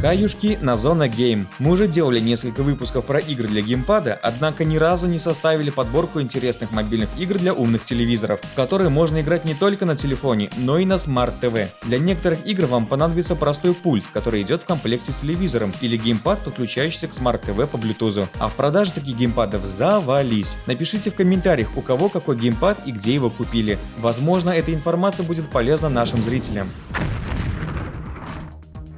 Хаюшки на Зона Game. Мы уже делали несколько выпусков про игры для геймпада, однако ни разу не составили подборку интересных мобильных игр для умных телевизоров, в которые можно играть не только на телефоне, но и на TV. Для некоторых игр вам понадобится простой пульт, который идет в комплекте с телевизором, или геймпад, подключающийся к TV по Bluetooth. А в продаже таких геймпадов завались. Напишите в комментариях, у кого какой геймпад и где его купили. Возможно, эта информация будет полезна нашим зрителям.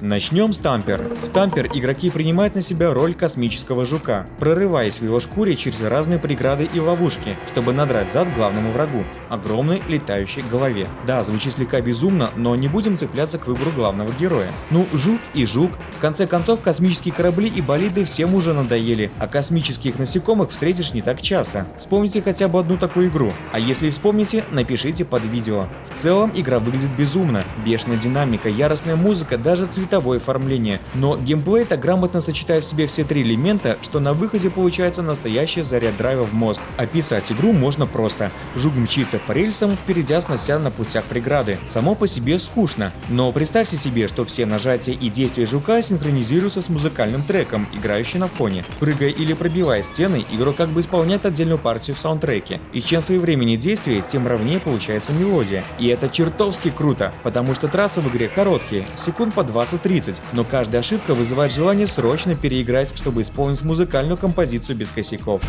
Начнем с тампер. В тампер игроки принимают на себя роль космического жука, прорываясь в его шкуре через разные преграды и ловушки, чтобы надрать зад главному врагу – огромной летающей голове. Да, звучит слегка безумно, но не будем цепляться к выбору главного героя. Ну, жук и жук. В конце концов, космические корабли и болиды всем уже надоели, а космических насекомых встретишь не так часто. Вспомните хотя бы одну такую игру. А если вспомните, напишите под видео. В целом, игра выглядит безумно. Бешеная динамика, яростная музыка, даже цвет цветовое оформление, но геймплей так грамотно сочетает в себе все три элемента, что на выходе получается настоящий заряд драйва в мозг. Описать игру можно просто. Жук мчится по рельсам, впереди снося на путях преграды. Само по себе скучно, но представьте себе, что все нажатия и действия жука синхронизируются с музыкальным треком, играющим на фоне. Прыгая или пробивая стены, игрок как бы исполняет отдельную партию в саундтреке. И чем своевременнее действие, тем ровнее получается мелодия. И это чертовски круто, потому что трассы в игре короткие, секунд по 20 30, но каждая ошибка вызывает желание срочно переиграть, чтобы исполнить музыкальную композицию без косяков.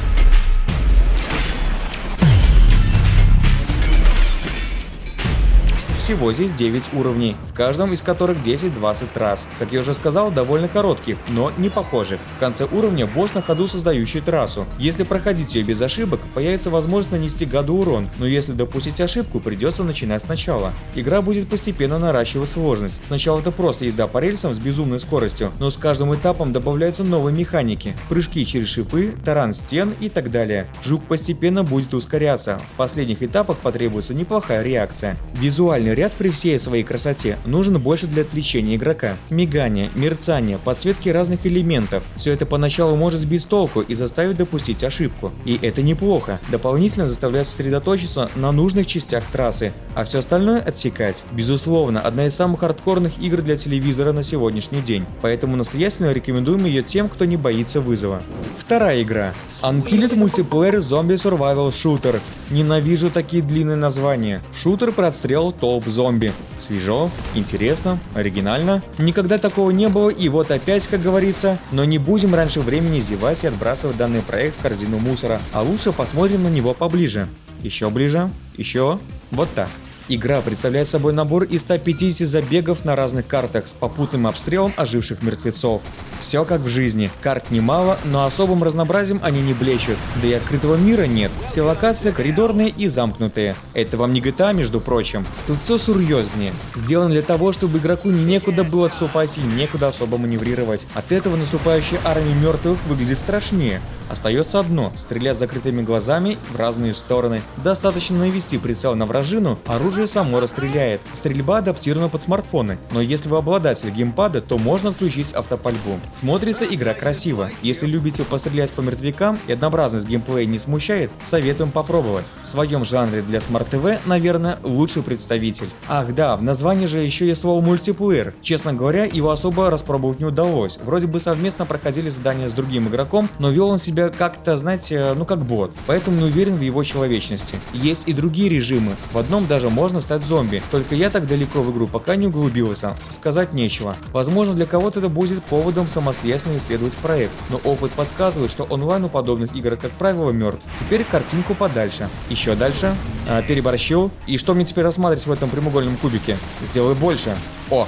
Всего здесь 9 уровней, в каждом из которых 10-20 трасс. Как я уже сказал, довольно коротких, но не похожих. В конце уровня босс на ходу создающий трассу. Если проходить ее без ошибок, появится возможность нанести гаду урон, но если допустить ошибку, придется начинать сначала. Игра будет постепенно наращивать сложность. Сначала это просто езда по рельсам с безумной скоростью, но с каждым этапом добавляются новые механики. Прыжки через шипы, таран стен и так далее. Жук постепенно будет ускоряться. В последних этапах потребуется неплохая реакция. Визуальный Визуальный ряд при всей своей красоте нужен больше для отвлечения игрока. Мигание, мерцание, подсветки разных элементов – все это поначалу может сбить толку и заставить допустить ошибку. И это неплохо, дополнительно заставляет сосредоточиться на нужных частях трассы, а все остальное отсекать. Безусловно, одна из самых хардкорных игр для телевизора на сегодняшний день, поэтому настоятельно рекомендуем ее тем, кто не боится вызова. Вторая игра. Unkilled Multiplayer Zombie Survival Shooter. Ненавижу такие длинные названия. Шутер про отстрел толп зомби. Свежо, интересно, оригинально. Никогда такого не было и вот опять, как говорится, но не будем раньше времени зевать и отбрасывать данный проект в корзину мусора, а лучше посмотрим на него поближе. Еще ближе, еще, вот так. Игра представляет собой набор из 150 забегов на разных картах с попутным обстрелом оживших мертвецов. Все как в жизни. Карт немало, но особым разнообразием они не блещут. Да и открытого мира нет. Все локации коридорные и замкнутые. Это вам не GTA, между прочим. Тут все серьезнее. Сделано для того, чтобы игроку некуда было отступать и некуда особо маневрировать. От этого наступающая армия мертвых выглядит страшнее. Остается одно – стрелять закрытыми глазами в разные стороны. Достаточно навести прицел на вражину, оружие само расстреляет. Стрельба адаптирована под смартфоны, но если вы обладатель геймпада, то можно отключить автопальбу. Смотрится игра красиво. Если любите пострелять по мертвякам и однообразность геймплея не смущает, советуем попробовать. В своем жанре для TV, наверное, лучший представитель. Ах да, в названии же еще есть слово мультиплеер. Честно говоря, его особо распробовать не удалось. Вроде бы совместно проходили задания с другим игроком, но вел он себя как-то, знаете, ну как бот, поэтому не уверен в его человечности. Есть и другие режимы, в одном даже можно стать зомби, только я так далеко в игру пока не углубился, сказать нечего. Возможно для кого-то это будет поводом самостоятельно исследовать проект, но опыт подсказывает, что онлайн у подобных игр как правило мертв. Теперь картинку подальше. Еще дальше. А, переборщил. И что мне теперь рассматривать в этом прямоугольном кубике? Сделай больше. О,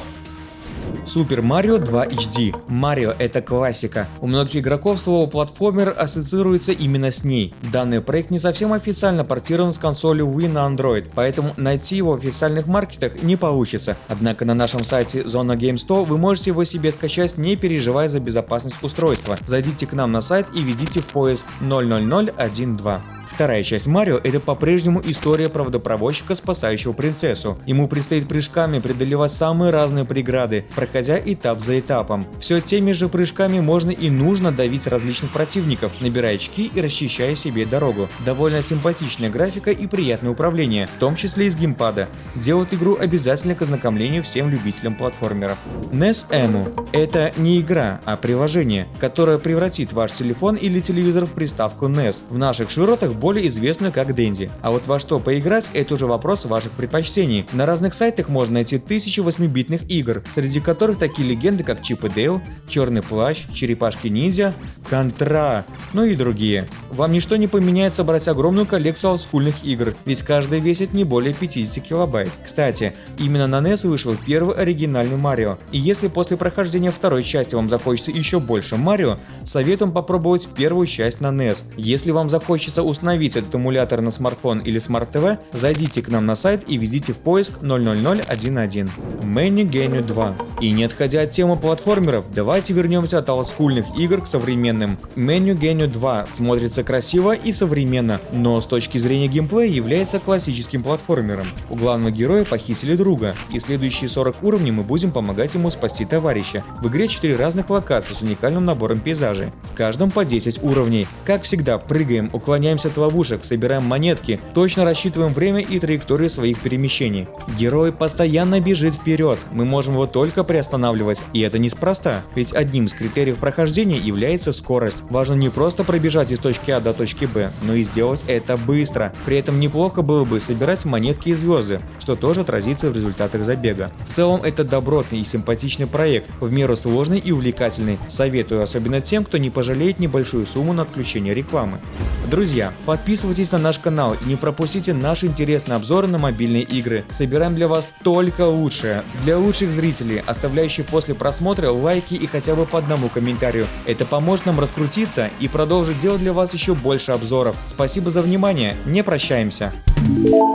Super Mario 2 HD. Марио это классика. У многих игроков слово платформер ассоциируется именно с ней. Данный проект не совсем официально портирован с консоли Wii на Android, поэтому найти его в официальных маркетах не получится. Однако на нашем сайте Zona Game 100 вы можете его себе скачать, не переживая за безопасность устройства. Зайдите к нам на сайт и введите в поиск 00012. Вторая часть Марио это по-прежнему история правдопроводчика, спасающего принцессу. Ему предстоит прыжками преодолевать самые разные преграды, проходя этап за этапом. Все теми же прыжками можно и нужно давить различных противников, набирая очки и расчищая себе дорогу. Довольно симпатичная графика и приятное управление, в том числе из геймпада, делают игру обязательно к ознакомлению всем любителям платформеров. NES Emu – это не игра, а приложение, которое превратит ваш телефон или телевизор в приставку NES, в наших широтах более известную как Dendy. А вот во что поиграть – это уже вопрос ваших предпочтений. На разных сайтах можно найти тысячи 8-битных игр, среди которых такие легенды как Чип и Дейл, Черный плащ, Черепашки-ниндзя, Контра, ну и другие. Вам ничто не помешает собрать огромную коллекцию олдскульных игр, ведь каждая весит не более 50 килобайт. Кстати, именно на NES вышел первый оригинальный Марио, и если после прохождения второй части вам захочется еще больше Марио, советуем попробовать первую часть на NES. Если вам захочется установить этот эмулятор на смартфон или смарт-ТВ, зайдите к нам на сайт и введите в поиск 00011. Menu Genu 2. И не отходя от темы платформеров, давайте вернемся от олдскульных игр к современным. Menu Genu 2 смотрится красиво и современно, но с точки зрения геймплея является классическим платформером. У главного героя похитили друга, и следующие 40 уровней мы будем помогать ему спасти товарища. В игре 4 разных локации с уникальным набором пейзажей, в каждом по 10 уровней. Как всегда, прыгаем, уклоняемся от ловушек, собираем монетки, точно рассчитываем время и траекторию своих перемещений. Герой постоянно бежит вперед, мы можем его только приостанавливать, и это неспроста, ведь одним из критериев прохождения является скорость. Важно не просто пробежать из точки А до точки Б, но и сделать это быстро. При этом неплохо было бы собирать монетки и звезды, что тоже отразится в результатах забега. В целом это добротный и симпатичный проект, в меру сложный и увлекательный. Советую особенно тем, кто не пожалеет небольшую сумму на отключение рекламы. Друзья, подписывайтесь на наш канал и не пропустите наши интересные обзоры на мобильные игры. Собираем для вас только лучшее. Для лучших зрителей, оставляющих после просмотра лайки и хотя бы по одному комментарию. Это поможет нам раскрутиться и продолжить делать для вас еще больше обзоров. Спасибо за внимание, не прощаемся. Thank you